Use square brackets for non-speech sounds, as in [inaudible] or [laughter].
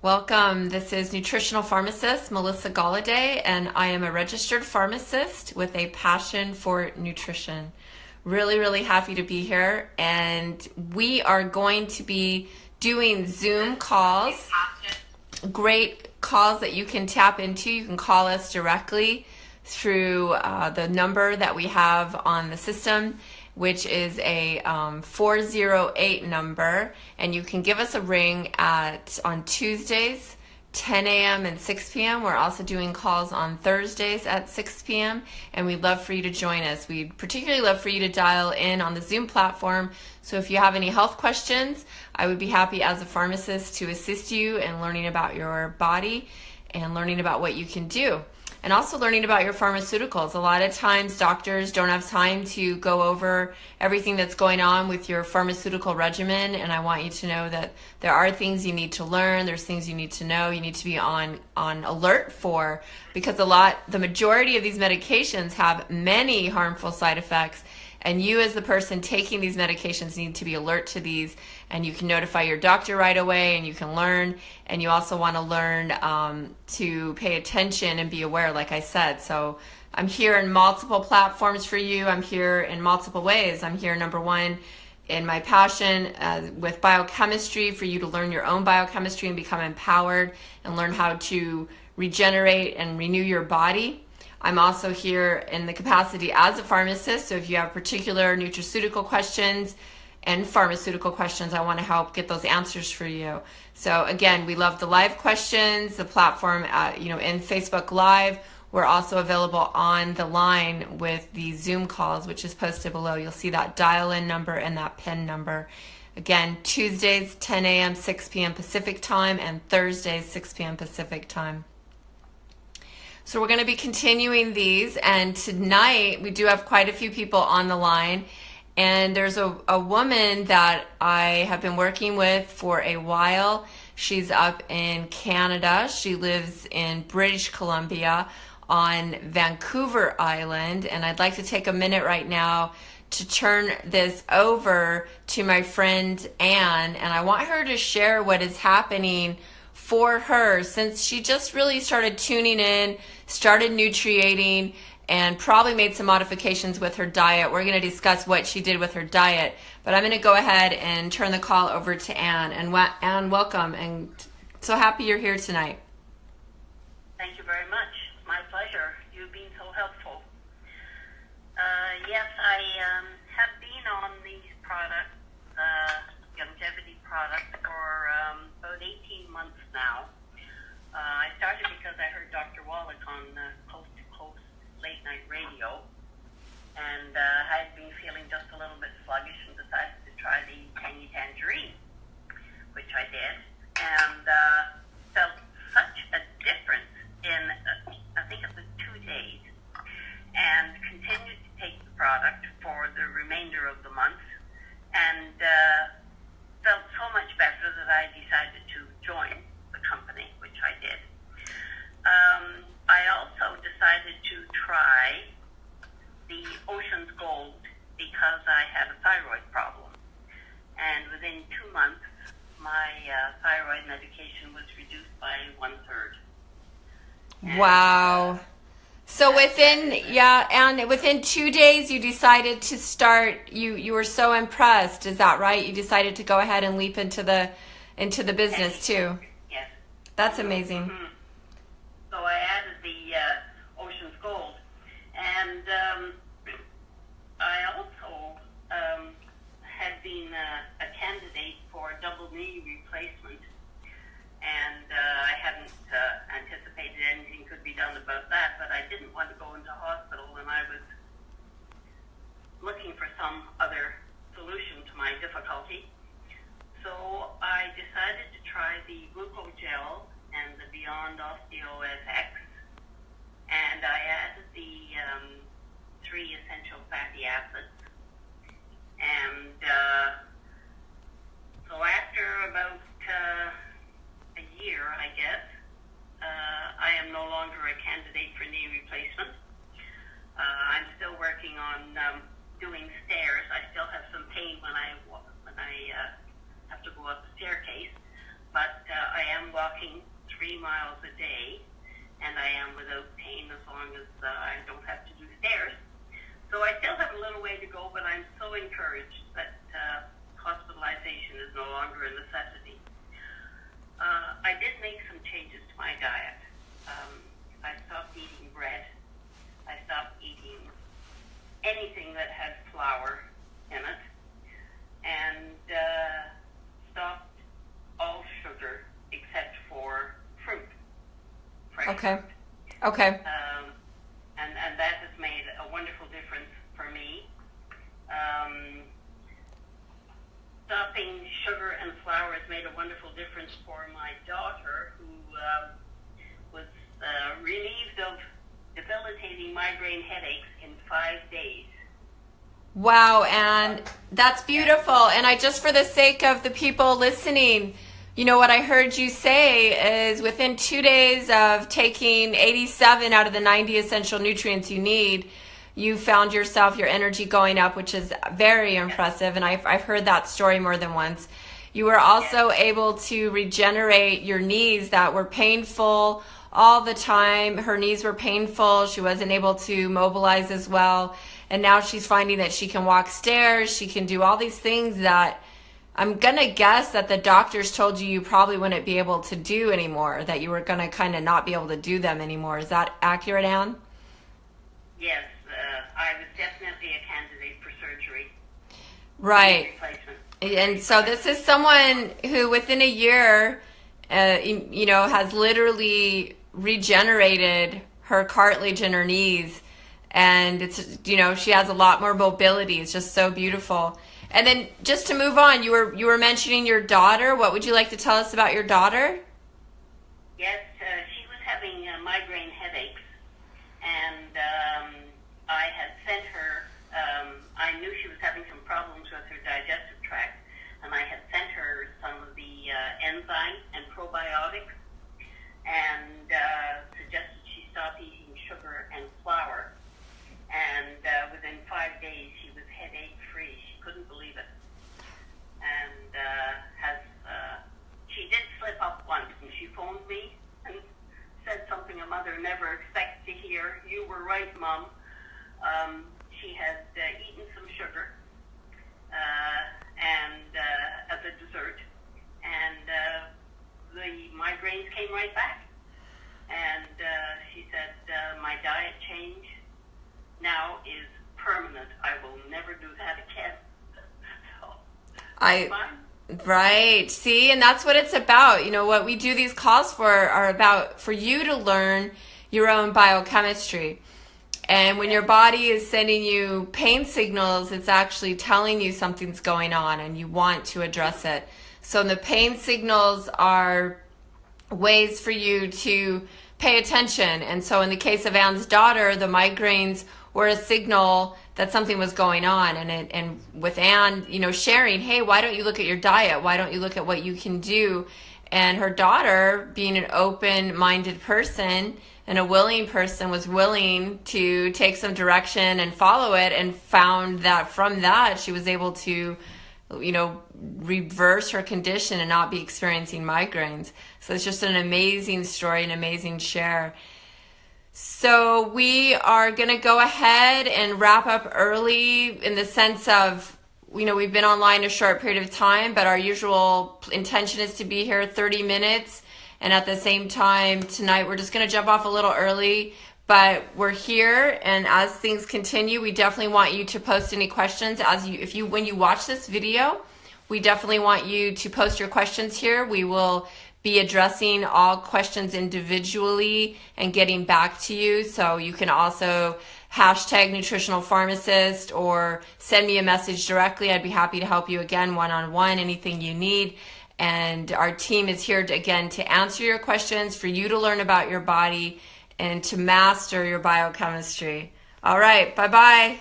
Welcome. This is nutritional pharmacist Melissa Galladay, and I am a registered pharmacist with a passion for nutrition. Really, really happy to be here, and we are going to be doing Zoom calls. Great calls that you can tap into. You can call us directly through uh, the number that we have on the system which is a um, 408 number, and you can give us a ring at on Tuesdays, 10 a.m. and 6 p.m. We're also doing calls on Thursdays at 6 p.m. and we'd love for you to join us. We'd particularly love for you to dial in on the Zoom platform. So if you have any health questions, I would be happy as a pharmacist to assist you in learning about your body and learning about what you can do and also learning about your pharmaceuticals. A lot of times doctors don't have time to go over everything that's going on with your pharmaceutical regimen and I want you to know that there are things you need to learn, there's things you need to know, you need to be on on alert for because a lot the majority of these medications have many harmful side effects and you as the person taking these medications need to be alert to these and you can notify your doctor right away and you can learn. And you also want to learn um, to pay attention and be aware like i said. So i'm here in multiple platforms for you. I'm here in multiple ways. I'm here number one in my passion uh, with biochemistry for you to learn your own biochemistry and become empowered and learn how to regenerate and renew your body I'm also here in the capacity as a pharmacist. So if you have particular nutraceutical questions and pharmaceutical questions, I want to help get those answers for you. So again, we love the live questions, the platform, uh, you know, in Facebook Live. We're also available on the line with the Zoom calls, which is posted below. You'll see that dial-in number and that PIN number. Again, Tuesdays, 10 a.m., 6 p.m. Pacific time, and Thursdays, 6 p.m. Pacific time. So we're going to be continuing these, and tonight we do have quite a few people on the line. And there's a, a woman that I have been working with for a while. She's up in Canada. She lives in British Columbia on Vancouver Island. And I'd like to take a minute right now to turn this over to my friend Anne. And I want her to share what is happening for her since she just really started tuning in, started nutriating, and probably made some modifications with her diet. We're going to discuss what she did with her diet, but I'm going to go ahead and turn the call over to Anne. And Anne, welcome, and so happy you're here tonight. Thank you very much. My pleasure. You've been so helpful. Uh, yes, I um, have been on these products, uh, Youngevity products, for um, about 18 months now. Uh, I started because I heard Dr. Wallach on uh, Coast to Coast late night radio, and uh, I had been feeling just a little bit sluggish and decided to try the tangy tangerine, which I did, and uh, felt such a difference in, uh, I think it was two days, and continued to take the product for the remainder of the month, and uh, felt so much better that I decided to join the company, which I did. Um, I also decided to try the Ocean's Gold because I had a thyroid problem. And within two months, my uh, thyroid medication was reduced by one third. Wow. So within yeah, and within two days you decided to start. You you were so impressed. Is that right? You decided to go ahead and leap into the into the business too. Yes. That's amazing. Mm-hmm. So I added the uh, Ocean's Gold, and um, I also um, had been uh, a candidate for a double knee replacement, and uh, I hadn't uh, anticipated anything could be done about that, but I didn't want to go into hospital, and I was looking for some other solution to my difficulty. So I decided to try the Glucogel and the Beyond Osteo and I added the um, three essential fatty acids. And uh, so after about uh, a year, I guess, uh, I am no longer a candidate for knee replacement. Uh, I'm still working on um, doing stairs. I still have some pain when I wa- when I uh, have to go up the staircase, but uh, I am walking walking three miles a day, and I am without pain as long as uh, I don't have to do stairs. So I still have a little way to go, but I'm so encouraged that uh, hospitalization is no longer a necessity. Uh, I did make some changes to my diet. Um, I stopped eating bread. I stopped eating anything that had flour in it, and uh, stopped all sugar except for fruit. fresh Okay. Okay. Um, and, and that has made a wonderful difference for me. Um, stopping sugar and flour has made a wonderful difference for my daughter, who um, was uh, relieved of debilitating migraine headaches in five days. Wow, and that's beautiful. And I just, for the sake of the people listening, you know what I heard you say is within two days of taking 87 out of the 90 essential nutrients you need, you found yourself your energy going up, which is very impressive. And I've, I've heard that story more than once. You were also able to regenerate your knees that were painful all the time. Her knees were painful. She wasn't able to mobilize as well. And now she's finding that she can walk stairs. She can do all these things that I'm going to guess that the doctors told you you probably wouldn't be able to do anymore, that you were going to kind of not be able to do them anymore. Is that accurate, Anne? Yes, uh, I was definitely a candidate for surgery. Right. And so this is someone who within a year, uh, you you know, has literally regenerated her cartilage in her knees. And it's, you know, she has a lot more mobility. It's just so beautiful. And then just to move on, you were, you were mentioning your daughter. What would you like to tell us about your daughter? Yes, uh, she was having uh, migraine headaches, and um, I had sent her. Um, I knew she was having some problems with her digestive tract, and I had sent her some of the uh, enzyme and probiotics, and uh, suggested she stop eating sugar and flour. And uh, within five days, she was headache free. She couldn't believe it, and uh, has. Uh, she did slip up once, and she phoned me and said something a mother never hear. You were right, Mom. Um, she had uh, eaten some sugar uh, and uh, as a dessert, and uh, the migraines came right back. And uh, she said, uh, "My diet change now is permanent. I will never do that again." so, [laughs] I, fine. Right. See, and that's what it's about. You know, what we do these calls for are about for you to learn your own biochemistry. And when your body is sending you pain signals, it's actually telling you something's going on and you want to address it. So the pain signals are ways for you to pay attention. And so in the case of Anne's daughter, the migraines were a signal that something was going on. And it, and with Anne, you know, sharing, hey, why don't you look at your diet? Why don't you look at what you can do? And her daughter, being an open-minded person and a willing person, was willing to take some direction and follow it, and found that from that she was able to you know, reverse her condition and not be experiencing migraines. So it's just an amazing story, an amazing share. So we are going to go ahead and wrap up early in the sense of, you know, we've been online a short period of time, but our usual intention is to be here 30 minutes. And at the same time, tonight we're just going to jump off a little early but we're here. And as things continue we definitely want you to post any questions. As you if you when you watch this video we definitely want you to post your questions here. We will be addressing all questions individually and getting back to you so you can also hashtag nutritional pharmacist or send me a message directly i'd be happy to help you again one-on-one anything you need and our team is here to, again to answer your questions for you to learn about your body and to master your biochemistry. All right, bye bye.